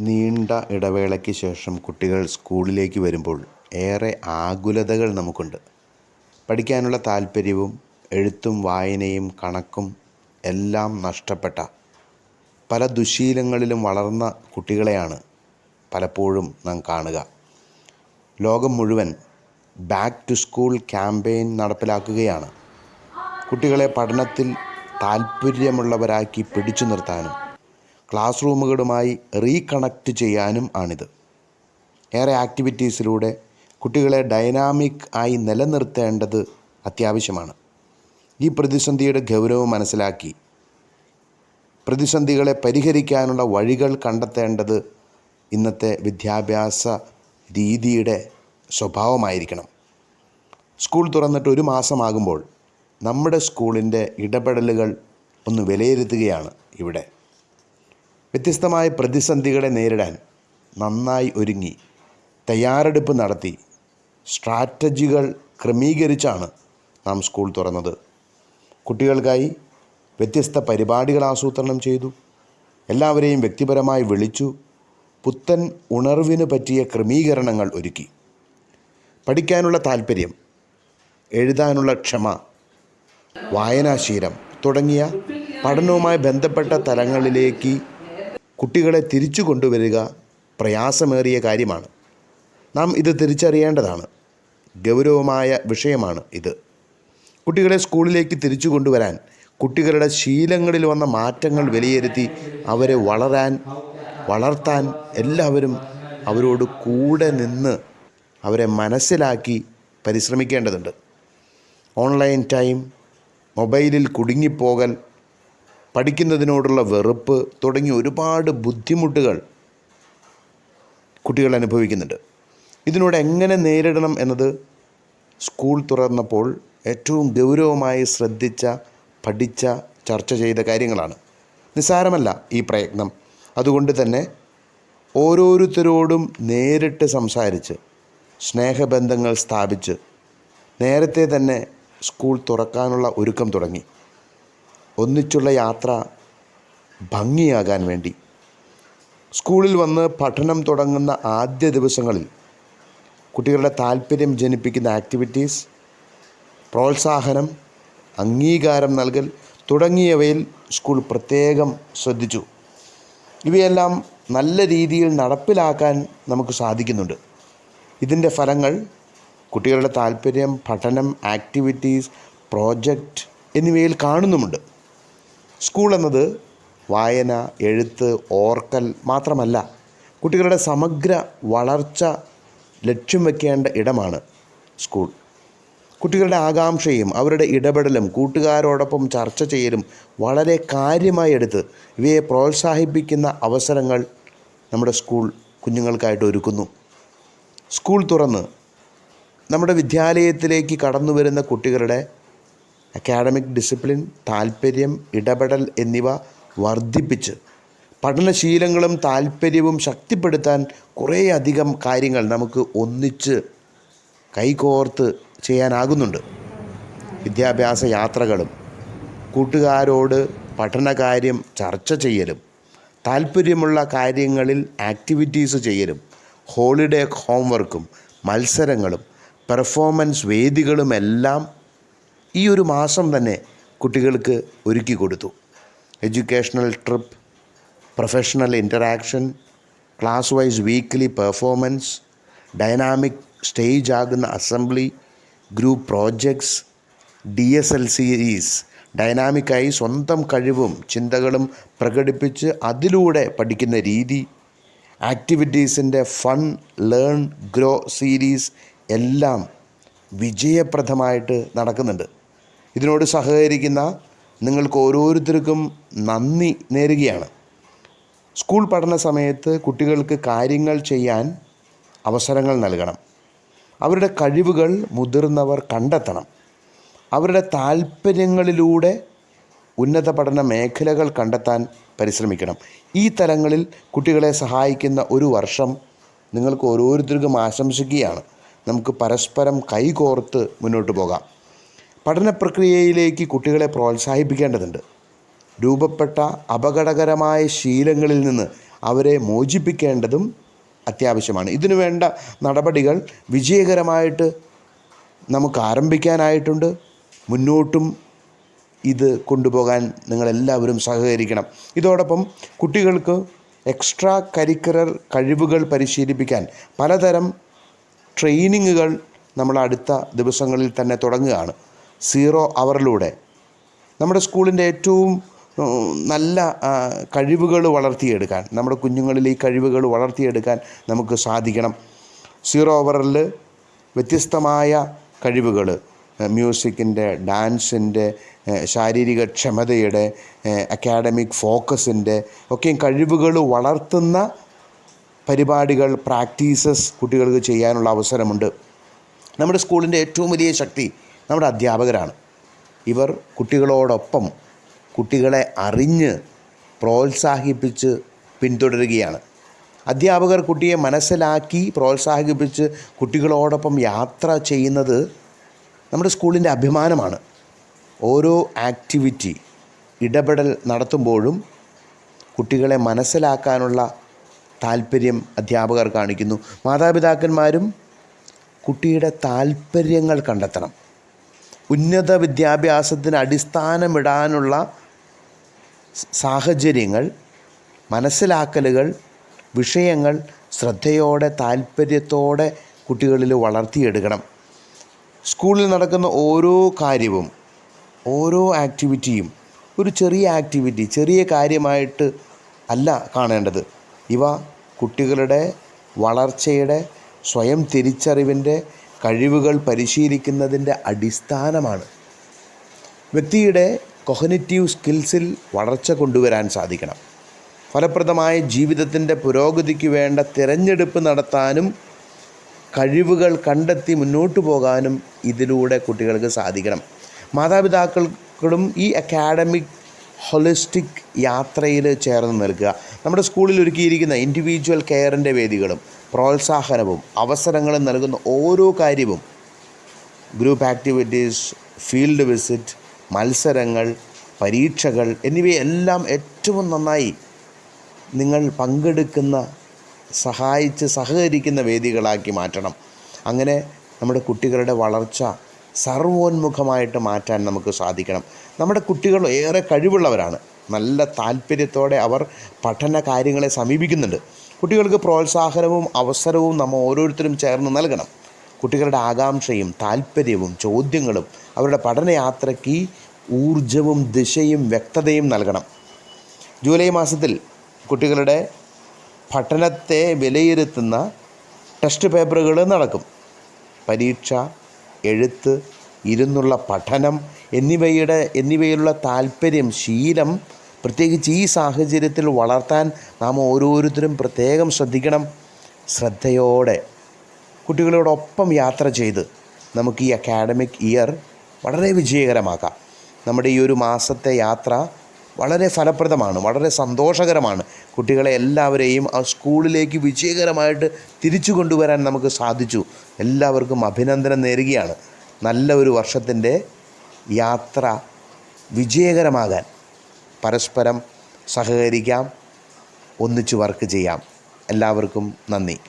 നീണ്ട ഇടവേളയ്ക്ക് ശേഷം കുട്ടികൾ സ്കൂളിലേക്ക് വരുമ്പോൾ ഏറെ ആകുലതകൾ നമുക്കുണ്ട്. പഠിക്കാനുള്ള താല്പര്യവും എഴുത്തും വായനയും കണക്കും എല്ലാം നഷ്ടപ്പെട്ട പല ദുശീലങ്ങളിലും വളർന്ന കുട്ടികളെയാണ് പലപ്പോഴും നാം കാണുക. ലോകം മുഴുവൻ ബാക്ക് ടു സ്കൂൾ ക്യാമ്പയിൻ നടപ്പിലാക്കുകയാണ്. കുട്ടികളെ പഠനത്തിൽ താല്പര്യമുള്ളവരാക്കി പിടിച്ചു നിർത്താനും ക്ലാസ് റൂമുകളുമായി റീകണക്റ്റ് ചെയ്യാനും ആണിത്. ഏറെ ആക്ടിവിറ്റീസിലൂടെ കുട്ടികളെ ഡൈനാമിക് ആയി നിലനിർത്തേണ്ടത് അത്യാവശ്യമാണ്. ഈ പ്രതിസന്ധിയുടെ ഗൗരവം മനസ്സിലാക്കി പ്രതിസന്ധികളെ പരിഹരിക്കാനുള്ള വഴികൾ കണ്ടെത്തേണ്ടത് ഇന്നത്തെ വിദ്യാഭ്യാസ രീതിയുടെ സ്വഭാവമായിരിക്കണം. സ്കൂൾ തുറന്നിട്ട് ഒരു മാസമാകുമ്പോൾ നമ്മുടെ സ്കൂളിന്റെ ഇടപെടലുകൾ ഒന്ന് വിലയിരുത്തുകയാണ് ഇവിടെ. വ്യത്യസ്തമായ പ്രതിസന്ധികളെ നേരിടാൻ നന്നായി ഒരുങ്ങി. തയ്യാറെടുപ്പ് നടത്തി. സ്ട്രാറ്റജികൾ ക്രമീകരിച്ചാണ് നാം സ്കൂൾ തുറന്നത്. കുട്ടികൾക്കായി വ്യത്യസ്ത പരിപാടികൾ ആസൂത്രണം ചെയ്തു. എല്ലാവരെയും വ്യക്തിപരമായി വിളിച്ചു. പുത്തൻ ഉണർവിന് പറ്റിയ ക്രമീകരണങ്ങൾ ഒരുക്കി. പഠിക്കാനുള്ള താല്പര്യം എഴുതാനുള്ള ക്ഷമ വായനാശീലം തുടങ്ങിയ പഠനവുമായി ബന്ധപ്പെട്ട തലങ്ങളിലേക്ക് കുട്ടികളെ തിരിച്ചു കൊണ്ടുവരിക പ്രയാസമേറിയ കാര്യമാണ്. നാം ഇത് തിരിച്ചറിയേണ്ടതാണ്. ഗൗരവമായ വിഷയമാണ് ഇത്. കുട്ടികളെ സ്കൂളിലേക്ക് തിരിച്ചു കൊണ്ടുവരാൻ കുട്ടികളുടെ ശീലങ്ങളിൽ വന്ന മാറ്റങ്ങൾ വിലയിരുത്തി അവരെ വളരാൻ വളർത്താൻ എല്ലാവരും അവരോട് കൂടെ നിന്ന് അവരെ മനസ്സിലാക്കി പരിശ്രമിക്കേണ്ടതുണ്ട്. ഓൺലൈൻ ടൈം മൊബൈലിൽ കുടുങ്ങിപ്പോകൽ പഠിക്കുന്നതിനോടുള്ള വെറുപ്പ് തുടങ്ങി ഒരുപാട് ബുദ്ധിമുട്ടുകൾ കുട്ടികൾ അനുഭവിക്കുന്നുണ്ട്. ഇതിനോട് എങ്ങനെ നേരിടണം എന്നത് സ്കൂൾ തുറന്നപ്പോൾ ഏറ്റവും ഗൗരവമായി ശ്രദ്ധിച്ച പഠിച്ച ചർച്ച ചെയ്ത കാര്യങ്ങളാണ്. നിസ്സാരമല്ല ഈ പ്രയത്നം. അതുകൊണ്ട് തന്നെ ഓരോരുത്തരോടും നേരിട്ട് സംസാരിച്ച് സ്നേഹബന്ധങ്ങൾ സ്ഥാപിച്ച് നേരത്തെ തന്നെ സ്കൂൾ തുറക്കാനുള്ള ഒരുക്കം തുടങ്ങി. ഒന്നിച്ചുള്ള യാത്ര ഭംഗിയാകാൻ വേണ്ടി. സ്കൂളിൽ വന്ന് പഠനം തുടങ്ങുന്ന ആദ്യ ദിവസങ്ങളിൽ കുട്ടികളുടെ താല്പര്യം ജനിപ്പിക്കുന്ന ആക്ടിവിറ്റീസ് പ്രോത്സാഹനം അംഗീകാരം നൽകൽ തുടങ്ങിയവയിൽ സ്കൂൾ പ്രത്യേകം ശ്രദ്ധിച്ചു. ഇവയെല്ലാം നല്ല രീതിയിൽ നടപ്പിലാക്കാൻ നമുക്ക് സാധിക്കുന്നുണ്ട്. ഇതിന്റെ ഫലങ്ങൾ കുട്ടികളുടെ താല്പര്യം പഠനം ആക്ടിവിറ്റീസ് പ്രോജക്റ്റ് എന്നിവയിൽ കാണുന്നുമുണ്ട്. സ്കൂൾ എന്നത് വായന എഴുത്ത് ഓർക്കൽ മാത്രമല്ല കുട്ടികളുടെ സമഗ്ര വളർച്ച ലക്ഷ്യം വെക്കേണ്ട ഇടമാണ് സ്കൂൾ. കുട്ടികളുടെ ആകാംക്ഷയും അവരുടെ ഇടപെടലും കൂട്ടുകാരോടൊപ്പം ചർച്ച ചെയ്യലും വളരെ കാര്യമായി എടുത്ത് ഇവയെ പ്രോത്സാഹിപ്പിക്കുന്ന അവസരങ്ങൾ നമ്മുടെ സ്കൂൾ കുഞ്ഞുങ്ങൾക്കായിട്ട് ഒരുക്കുന്നു. സ്കൂൾ തുറന്ന് നമ്മുടെ വിദ്യാലയത്തിലേക്ക് കടന്നു വരുന്ന കുട്ടികളുടെ അക്കാഡമിക് ഡിസിപ്ലിൻ താല്പര്യം ഇടപെടൽ എന്നിവ വർദ്ധിപ്പിച്ച് പഠനശീലങ്ങളും താല്പര്യവും ശക്തിപ്പെടുത്താൻ കുറേയധികം കാര്യങ്ങൾ നമുക്ക് ഒന്നിച്ച് കൈകോർത്ത് ചെയ്യാനാകുന്നുണ്ട്. വിദ്യാഭ്യാസ യാത്രകളും കൂട്ടുകാരോട് പഠനകാര്യം ചർച്ച ചെയ്യലും താല്പര്യമുള്ള കാര്യങ്ങളിൽ ആക്ടിവിറ്റീസ് ചെയ്യലും ഹോളിഡേ ഹോംവർക്കും മത്സരങ്ങളും പെർഫോമൻസ് വേദികളുമെല്ലാം ഈ ഒരു മാസം തന്നെ കുട്ടികൾക്ക് ഒരുക്കി കൊടുത്തു. Educational trip professional interaction class wise weekly performance dynamic stage ആകുന്ന assembly group projects D S L series ഡൈനാമിക്കായി സ്വന്തം കഴിവും ചിന്തകളും പ്രകടിപ്പിച്ച് അതിലൂടെ പഠിക്കുന്ന രീതി ആക്ടിവിറ്റീസിന്റെ ഫൺ ലേൺ ഗ്രോ സീരീസ് എല്ലാം വിജയപ്രദമായിട്ട് നടക്കുന്നുണ്ട്. ഇതിനോട് സഹകരിക്കുന്ന നിങ്ങൾക്ക് ഓരോരുത്തർക്കും നന്ദി നേരുകയാണ്. സ്കൂൾ പഠന സമയത്ത് കുട്ടികൾക്ക് കാര്യങ്ങൾ ചെയ്യാൻ അവസരങ്ങൾ നൽകണം. അവരുടെ കഴിവുകൾ മുതിർന്നവർ കണ്ടെത്തണം. അവരുടെ താല്പര്യങ്ങളിലൂടെ ഉന്നത പഠന മേഖലകൾ കണ്ടെത്താൻ പരിശ്രമിക്കണം. ഈ തലങ്ങളിൽ കുട്ടികളെ സഹായിക്കുന്ന ഒരു വർഷം നിങ്ങൾക്ക് ഓരോരുത്തർക്കും ആശംസിക്കുകയാണ്. നമുക്ക് പരസ്പരം കൈകോർത്ത് മുന്നോട്ട് പോകാം. പഠന പ്രക്രിയയിലേക്ക് കുട്ടികളെ പ്രോത്സാഹിപ്പിക്കേണ്ടതുണ്ട്. രൂപപ്പെട്ട അപകടകരമായ ശീലങ്ങളിൽ നിന്ന് അവരെ മോചിപ്പിക്കേണ്ടതും അത്യാവശ്യമാണ്. ഇതിനു വേണ്ട നടപടികൾ വിജയകരമായിട്ട് നമുക്ക് ആരംഭിക്കാനായിട്ടുണ്ട്. മുന്നോട്ടും ഇത് കൊണ്ടുപോകാൻ നിങ്ങളെല്ലാവരും സഹകരിക്കണം. ഇതോടൊപ്പം കുട്ടികൾക്ക് എക്സ്ട്രാ കരിക്കുലർ കഴിവുകൾ പരിശീലിപ്പിക്കാൻ പലതരം ട്രെയിനിങ്ങുകൾ നമ്മൾ അടുത്ത ദിവസങ്ങളിൽ തന്നെ തുടങ്ങുകയാണ്. സീറോ അവറിലൂടെ നമ്മുടെ സ്കൂളിന്റെ ഏറ്റവും നല്ല കഴിവുകൾ വളർത്തിയെടുക്കാൻ നമ്മുടെ കുഞ്ഞുങ്ങളിൽ ഈ കഴിവുകൾ വളർത്തിയെടുക്കാൻ നമുക്ക് സാധിക്കണം. സീറോ ഓവറിൽ വ്യത്യസ്തമായ കഴിവുകൾ മ്യൂസിക്കിന്റെ ഡാൻസിന്റെ ശാരീരിക ക്ഷമതയുടെ അക്കാഡമിക് ഫോക്കസിന്റെ ഒക്കെയും കഴിവുകൾ വളർത്തുന്ന പരിപാടികൾ പ്രാക്ടീസസ് കുട്ടികൾക്ക് ചെയ്യാനുള്ള അവസരമുണ്ട്. നമ്മുടെ സ്കൂളിന്റെ ഏറ്റവും വലിയ ശക്തി നമ്മുടെ അധ്യാപകരാണ്. ഇവർ കുട്ടികളോടൊപ്പം കുട്ടികളെ അറിഞ്ഞ് പ്രോത്സാഹിപ്പിച്ച് പിന്തുടരുകയാണ്. അധ്യാപകർ കുട്ടിയെ മനസ്സിലാക്കി പ്രോത്സാഹിപ്പിച്ച് കുട്ടികളോടൊപ്പം യാത്ര ചെയ്യുന്നത് നമ്മുടെ സ്കൂളിന്റെ അഭിമാനമാണ്. ഓരോ ആക്ടിവിറ്റി ഇടപെടൽ നടത്തുമ്പോഴും കുട്ടികളെ മനസ്സിലാക്കാനുള്ള താല്പര്യം അധ്യാപകർ കാണിക്കുന്നു. മാതാപിതാക്കന്മാരും കുട്ടിയുടെ താല്പര്യങ്ങൾ കണ്ടെത്തണം. ഉന്നത വിദ്യാഭ്യാസത്തിന് അടിസ്ഥാനമിടാനുള്ള സാഹചര്യങ്ങൾ മനസ്സിലാക്കലുകൾ വിഷയങ്ങൾ ശ്രദ്ധയോടെ താല്പര്യത്തോടെ കുട്ടികളിൽ വളർത്തിയെടുക്കണം. സ്കൂളിൽ നടക്കുന്ന ഓരോ കാര്യവും ഓരോ ആക്ടിവിറ്റിയും ഒരു ചെറിയ ആക്ടിവിറ്റി ചെറിയ കാര്യമായിട്ട് അല്ല കാണേണ്ടത്. ഇവ കുട്ടികളുടെ വളർച്ചയുടെ സ്വയം തിരിച്ചറിവിന്റെ കഴിവുകൾ പരിശീലിക്കുന്നതിന്റെ അടിസ്ഥാനമാണ്. വ്യക്തിയുടെ കൊഹനറ്റീവ് സ്കിൽസിൽ വളർച്ച കൊണ്ടുവരാൻ സാധിക്കണം. ഫലപ്രദമായ ജീവിതത്തിന്റെ പുരോഗതിക്ക് വേണ്ട തിരഞ്ഞെടുപ്പ് നടത്താനും കഴിവുകൾ കണ്ടെത്തി മുന്നോട്ട് പോകാനും ഇതിലൂടെ കുട്ടികൾക്ക് സാധിക്കണം. മാതാപിതാക്കൾക്കും ഈ അക്കാഡമിക് ഹൊളിസ്റ്റിക് യാത്രയിൽ ചേർന്ന് നിൽക്കുക. നമ്മുടെ സ്കൂളിൽ ഒരുക്കിയിരിക്കുന്ന ഇൻഡിവിജ്വൽ കെയറിന്റെ വേദികളും പ്രോത്സാഹനവും അവസരങ്ങളും നൽകുന്ന ഓരോ കാര്യവും. ഗ്രൂപ്പ് ആക്ടിവിറ്റീസ് ഫീൽഡ് വിസിറ്റ് മത്സരങ്ങൾ പരീക്ഷകൾ എന്നിവയെല്ലാം ഏറ്റവും നന്നായി നിങ്ങൾ പങ്കെടുക്കുന്ന സഹായിച്ച് സഹകരിക്കുന്ന വേദികളാക്കി മാറ്റണം. അങ്ങനെ നമ്മുടെ കുട്ടികളുടെ വളർച്ച സർവോന്മുഖമായിട്ട് മാറ്റാൻ നമുക്ക് സാധിക്കണം. നമ്മുടെ കുട്ടികൾ ഏറെ കഴിവുള്ളവരാണ്. നല്ല താല്പര്യത്തോടെ അവർ പഠന കാര്യങ്ങളെ സമീപിക്കുന്നുണ്ട്. കുട്ടികൾക്ക് പ്രോത്സാഹനവും അവസരവും നമ്മൾ ഓരോരുത്തരും ചേർന്ന് നൽകണം. കുട്ടികളുടെ ആകാംക്ഷയും താല്പര്യവും ചോദ്യങ്ങളും അവരുടെ പഠനയാത്രയ്ക്ക് ഊർജവും ദിശയും വ്യക്തതയും നൽകണം. ജൂലൈ മാസത്തിൽ കുട്ടികളുടെ പഠനത്തെ വിലയിരുത്തുന്ന ടെസ്റ്റ് പേപ്പറുകൾ നടക്കും. പരീക്ഷ എഴുത്ത് ഇരുന്നുള്ള പഠനം എന്നിവയുടെ എന്നിവയിലുള്ള താല്പര്യം ശീലം പ്രത്യേകിച്ച് ഈ സാഹചര്യത്തിൽ വളർത്താൻ നാം ഓരോരുത്തരും പ്രത്യേകം ശ്രദ്ധിക്കണം. ശ്രദ്ധയോടെ കുട്ടികളോടൊപ്പം യാത്ര ചെയ്ത് നമുക്ക് ഈ അക്കാഡമിക് ഇയർ വളരെ വിജയകരമാക്കാം. നമ്മുടെ ഈ ഒരു മാസത്തെ യാത്ര വളരെ ഫലപ്രദമാണ് വളരെ സന്തോഷകരമാണ്. കുട്ടികളെ എല്ലാവരെയും ആ സ്കൂളിലേക്ക് വിജയകരമായിട്ട് തിരിച്ചു കൊണ്ടുവരാൻ നമുക്ക് സാധിച്ചു. എല്ലാവർക്കും അഭിനന്ദനം നേരുകയാണ്. നല്ല ഒരു വർഷത്തിന്റെ യാത്ര വിജയകരമാകാൻ. പരസ്പരം സഹകരിക്കാം ഒന്നിച്ച് വർക്ക് ചെയ്യാം. എല്ലാവർക്കും നന്ദി.